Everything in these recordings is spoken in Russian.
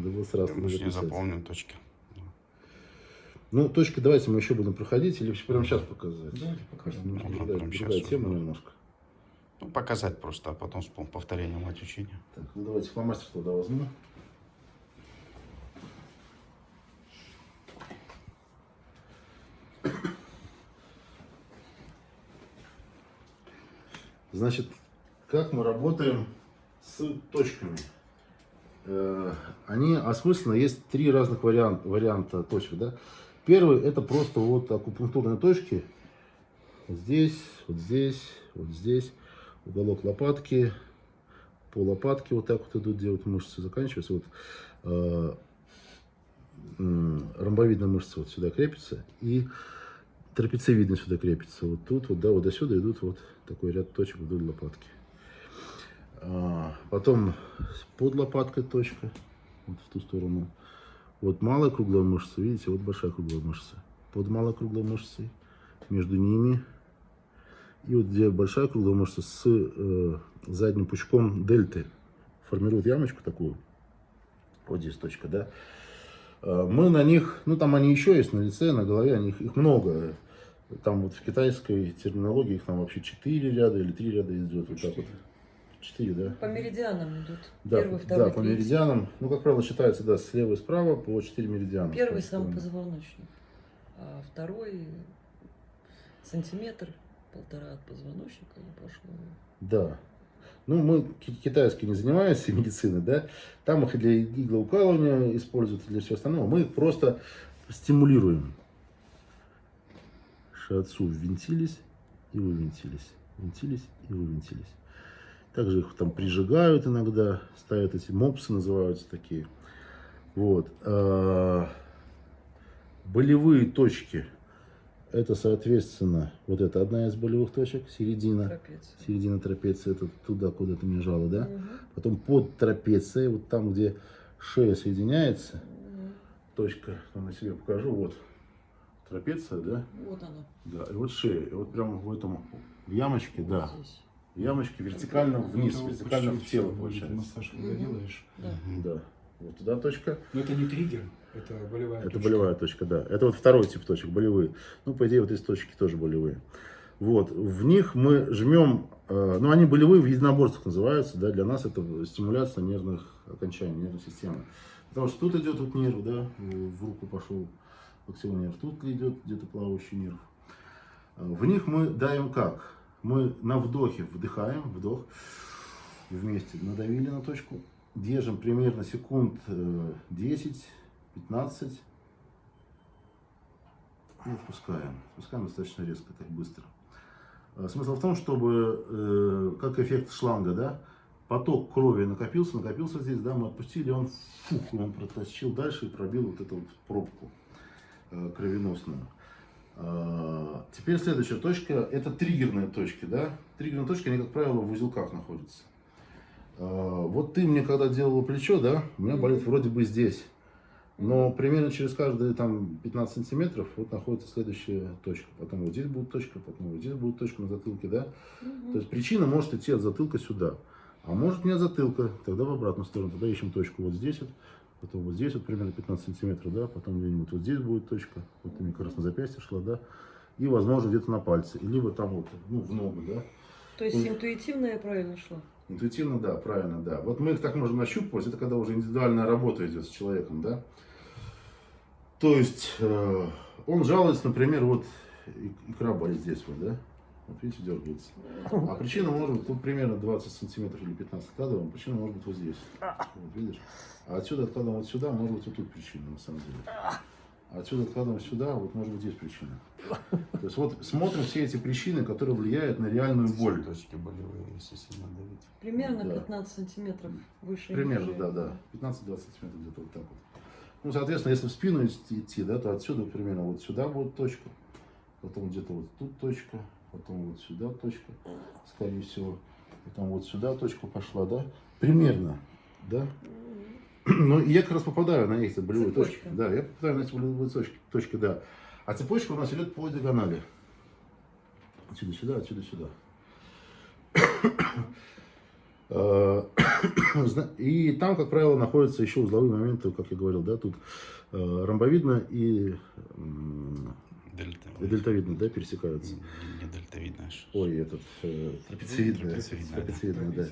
Надо было сразу же не заполним точки. Ну, точки давайте мы еще будем проходить или прямо сейчас показать? Давайте покажем. Можно другая, прямо другая тема немножко. Ну, показать просто, а потом с повторением мать учения. Так, ну давайте фломастер туда возьму. Значит, как мы работаем с точками? Э, Они осмысленно, есть три разных варианта, варианта точек. Да? Первый это просто вот акупунктурные точки. Вот здесь, вот здесь, вот здесь. Уголок лопатки, по лопатке вот так вот идут, где вот мышцы заканчиваются. Вот э, м, ромбовидная мышца вот сюда крепится и трапециевидная сюда крепится. Вот тут, вот, да, вот до сюда идут вот такой ряд точек вдоль лопатки. А, потом под лопаткой точка, вот в ту сторону. Вот малая круглая мышца, видите, вот большая круглая мышца. Под малой круглой мышцей, между ними. И вот где большая круглая мышца с э, задним пучком дельты формирует ямочку такую. Вот здесь точка, да. Э, Мы на них, ну там они еще есть на лице, на голове, они, их, много. Там вот в китайской терминологии их там вообще 4 ряда или 3 ряда идет. Вот так вот. 4, да? По меридианам идут. Да, Первый, второй, да, по третий. меридианам. Ну, как правило, считается, да, слева и справа по 4 меридиана. Первый сам позвоночник, а второй сантиметр, полтора от позвоночника и пошло. Да. Ну, мы ки- китайский не занимаемся медициной, да. Там их и для иглоукалывания используют, для всего остального. Мы их просто стимулируем. Шиатсу ввинтились и вывинтились. Винтились и вывинтились. Также их там прижигают иногда, ставят эти мопсы, называются такие. Вот. А, Болевые точки. Это, соответственно, вот это одна из болевых точек, середина. Трапеция. Середина трапеции, это туда, куда ты мне жало, да? Мгм. Потом под трапецией, вот там, где шея соединяется, Мгм. точка, там на себе покажу, вот трапеция, да? Вот оно. Да, и вот шея, и вот прямо в этом, в ямочке, да, вот здесь. В ямочке вертикально вниз, Это вот вертикально в тело получается. Массаж, когда делаешь. Да. Да, вот туда точка, Но это не триггер, это болевая это точка. болевая точка, да. Это вот второй тип точек, болевые. Ну, по идее, вот эти точки тоже болевые. Вот, в них мы жмем, э, ну, они болевые в единоборствах называются, да, для нас это стимуляция нервных окончаний, нервной системы. Потому что тут идет вот нерв, да, в руку пошел локтевой нерв, тут идет где-то плавающий нерв. Э, В них мы даем как? Мы на вдохе вдыхаем, вдох, вместе надавили на точку, держим примерно секунд э, 10-15 и отпускаем. Отпускаем достаточно резко, так быстро. Э, Смысл в том, чтобы, э, как эффект шланга, да, поток крови накопился, накопился здесь, да, мы отпустили, он фух, он протащил дальше и пробил вот эту вот пробку кровеносную. Э, Теперь следующая точка, это триггерные точки, да. Триггерные точки, они, как правило, в узелках находятся. Э, Вот ты мне когда делала плечо, да, у меня болит вроде бы здесь. Но примерно через каждые там 15 сантиметров вот находится следующая точка. Потом вот здесь будет точка, потом вот здесь будет точка на затылке, да. Мгм. То есть причина может идти от затылка сюда. А может не от затылка, тогда в обратную сторону. Тогда ищем точку вот здесь вот, потом вот здесь вот примерно 15 сантиметров, да, потом где-нибудь вот здесь будет точка. Вот ты мне как раз на запястье шла, да. И, возможно, где-то на пальце. Либо там вот, ну, в ногу, да. То есть Ой. интуитивно я правильно шла? Интуитивно, да, правильно, да. Вот мы их так можем нащупывать, это когда уже индивидуальная работа идет с человеком, да. То есть, э, он жалуется, например, вот икра болит здесь вот, да. Вот видите, дергается. А причина может быть, тут примерно 20 сантиметров или 15 откладываем, причина может быть вот здесь. Вот видишь? А отсюда откладываем вот сюда, может быть вот тут причина, на самом деле. А отсюда откладываем сюда, вот может быть здесь причина. То есть вот смотрим все эти причины, которые влияют на реальную боль. Точки болевые, если сильно давить. Примерно Да. 15 сантиметров выше. Примерно, ниже. да, да. 15-20 сантиметров где-то вот так вот. Ну, соответственно, если в спину идти, да, то отсюда примерно вот сюда будет точка, потом где-то вот тут точка, потом вот сюда точка, скорее всего, потом вот сюда точка пошла, да, примерно, да. Ну, я как раз попадаю на эти болевые Цепочка. точки. Да, я попадаю на эти болевые точки, точки, да. А цепочка у нас идет по диагонали. Отсюда сюда, отсюда сюда. Зна- И там, как правило, находятся еще узловые моменты, как я говорил, да, тут э, ромбовидно и и дельтовидно, да, пересекаются. Не, не дельтовидно. аж. Ой, этот э, трапециевидное, Трапециевидное, да. да.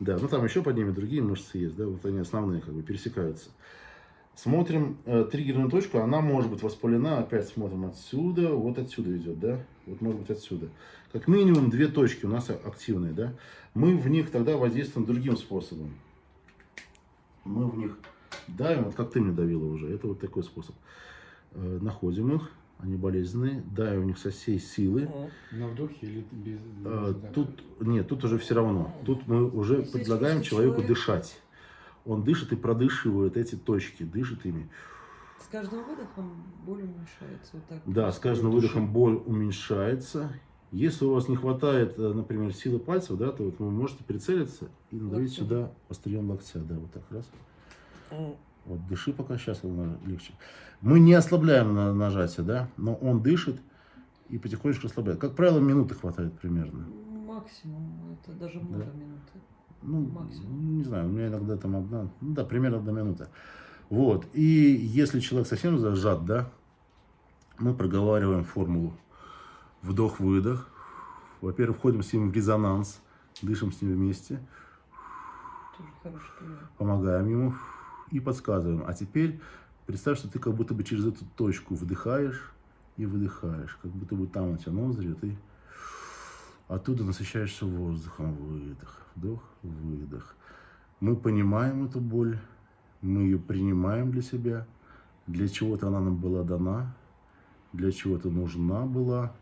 Да, ну там еще под ними другие мышцы есть, да, вот они основные как бы пересекаются. Смотрим э, триггерную точку, она может быть воспалена, опять смотрим отсюда, вот отсюда идет, да, вот может быть отсюда. Как минимум две точки у нас активные, да. Мы в них тогда воздействуем другим способом. Мы в них давим, вот как ты мне давила уже, это вот такой способ. Э, находим их, они болезненные, давим в них со всей силы. На вдохе или без... А, да. Тут нет, тут уже все равно. Тут мы уже Здесь предлагаем человеку человек- дышать. Он дышит и продышивает эти точки, дышит ими. С каждым выдохом боль уменьшается. Вот так. Да, с каждым дыши. выдохом боль уменьшается. Если у вас не хватает, э, например, силы пальцев, да, то вот вы можете прицелиться и надавить Локтем. сюда острием локтя, да, вот так раз. Вот дыши пока сейчас легче. Мы не ослабляем на нажатие, да, но он дышит и потихонечку ослабляет. Как правило, минуты хватает примерно. Максимум, это даже много Да. минут. Ну, Максимум. не знаю, у меня иногда там одна, ну да, примерно одна минута. Вот, и если человек совсем зажат, да, мы проговариваем формулу вдох-выдох. Во-первых, входим с ним в резонанс, дышим с ним вместе, Тоже хороший пример. помогаем ему и подсказываем. А теперь представь, что ты как будто бы через эту точку вдыхаешь и выдыхаешь, как будто бы там у тебя ноздри, ты оттуда насыщаешься воздухом. Выдох, вдох, выдох. Мы понимаем эту боль, мы ее принимаем для себя, для чего-то она нам была дана, для чего-то нужна была,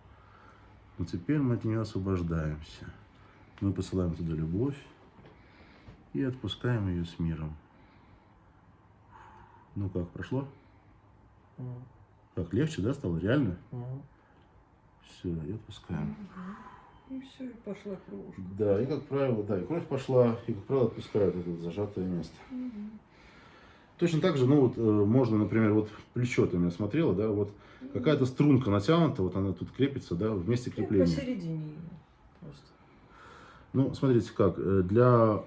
но теперь мы от нее освобождаемся. Мы посылаем туда любовь и отпускаем ее с миром. Ну как, прошло? М. Как, легче, да, стало? Реально? М. Все, и отпускаем. И все, и пошла кровушка. Да, и как правило, да, и кровь пошла, и как правило отпускают это зажатое место. Мгм. Точно так же, ну вот, э, можно, например, вот плечо ты меня смотрела, да, вот какая-то струнка натянута, вот она тут крепится, да, вместе Ну, крепления. посередине её просто. Ну, смотрите как, э, для,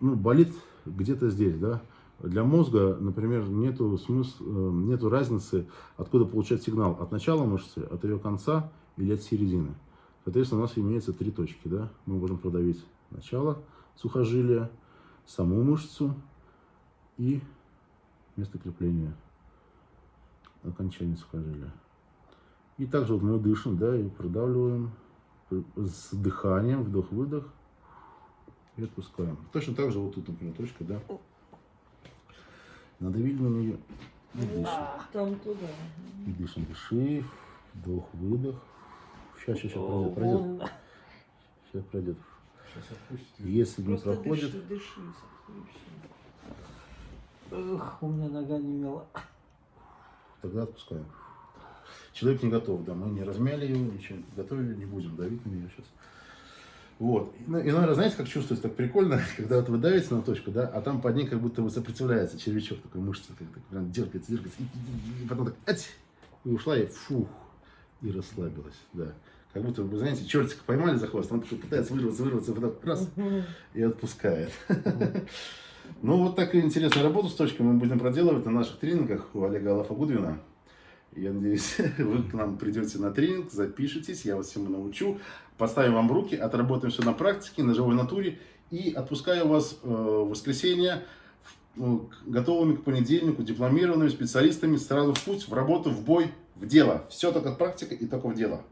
ну, болит где-то здесь, да, для мозга, например, нету смысла, э, нету разницы, откуда получать сигнал, от начала мышцы, от ее конца или от середины. Соответственно, у нас имеется три точки, да, мы можем продавить начало сухожилия, саму мышцу и место крепления, окончание сухожилия. И также вот мы дышим, да, и продавливаем с дыханием, вдох-выдох, и отпускаем. Точно так же вот тут, например, точка, да. Надавили на нее и дышим. Там туда. И дышим, дыши, вдох-выдох. Сейчас, сейчас, сейчас пройдет, пройдет. Сейчас пройдет. Если не Просто проходит, дыши, дыши. Эх, у меня нога не мела. тогда отпускаем. Человек не готов, да, мы не размяли его, ничего готовили, не будем давить на нее сейчас. Вот. И, ну, и, наверное, знаете, как чувствуется, так прикольно, когда вот вы давите на точку, да, а там под ней как будто бы сопротивляется червячок, такой мышца, как так прям дергается, дергается, и, и- и потом так, ать, и ушла, и фух, и расслабилась, да. Как будто вы, знаете, чертика поймали за хвост, он такой пытается вырваться, вырваться, и потом раз, и отпускает. Ну, вот такую интересную работу с точкой мы будем проделывать на наших тренингах у Олега Алафа Гудвина. Я надеюсь, вы к нам придете на тренинг, запишитесь, я вас всему научу. Поставим вам руки, отработаем все на практике, на живой натуре. И отпускаю вас э, в воскресенье ну, готовыми к понедельнику, дипломированными специалистами сразу в путь, в работу, в бой, в дело. Все только практика и только в дело.